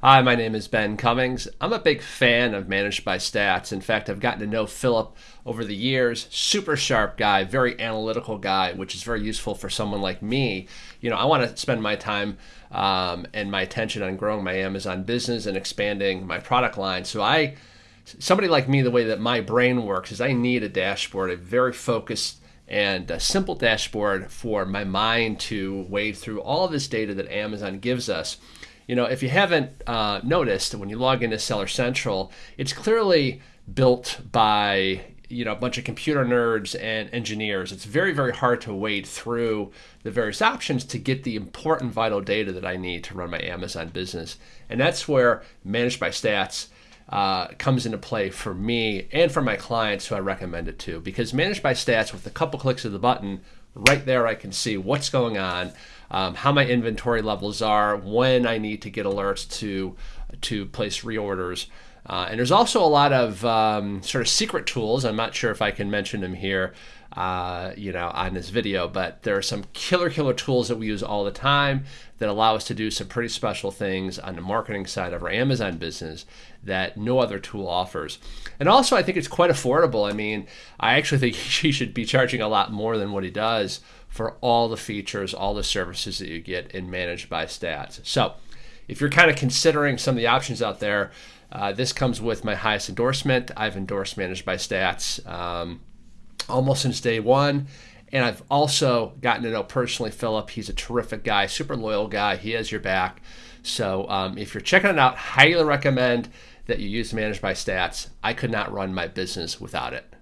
Hi, my name is Ben Cummings. I'm a big fan of Manage by Stats. In fact, I've gotten to know Philip over the years. Super sharp guy, very analytical guy, which is very useful for someone like me. You know, I want to spend my time um, and my attention on growing my Amazon business and expanding my product line. So I, somebody like me, the way that my brain works is I need a dashboard, a very focused and a simple dashboard for my mind to wade through all of this data that Amazon gives us you know, if you haven't uh, noticed, when you log into Seller Central, it's clearly built by you know a bunch of computer nerds and engineers. It's very very hard to wade through the various options to get the important vital data that I need to run my Amazon business, and that's where Manage by Stats. Uh, comes into play for me and for my clients who I recommend it to because manage by stats with a couple clicks of the button right there I can see what's going on um, how my inventory levels are, when I need to get alerts to to place reorders. Uh, and there's also a lot of um, sort of secret tools. I'm not sure if I can mention them here, uh, you know, on this video, but there are some killer, killer tools that we use all the time that allow us to do some pretty special things on the marketing side of our Amazon business that no other tool offers. And also, I think it's quite affordable. I mean, I actually think he should be charging a lot more than what he does for all the features, all the services that you get in Manage by Stats. So, if you're kind of considering some of the options out there, uh, this comes with my highest endorsement. I've endorsed Manage by Stats um, almost since day one. And I've also gotten to know personally Philip. He's a terrific guy, super loyal guy. He has your back. So um, if you're checking it out, highly recommend that you use Manage by Stats. I could not run my business without it.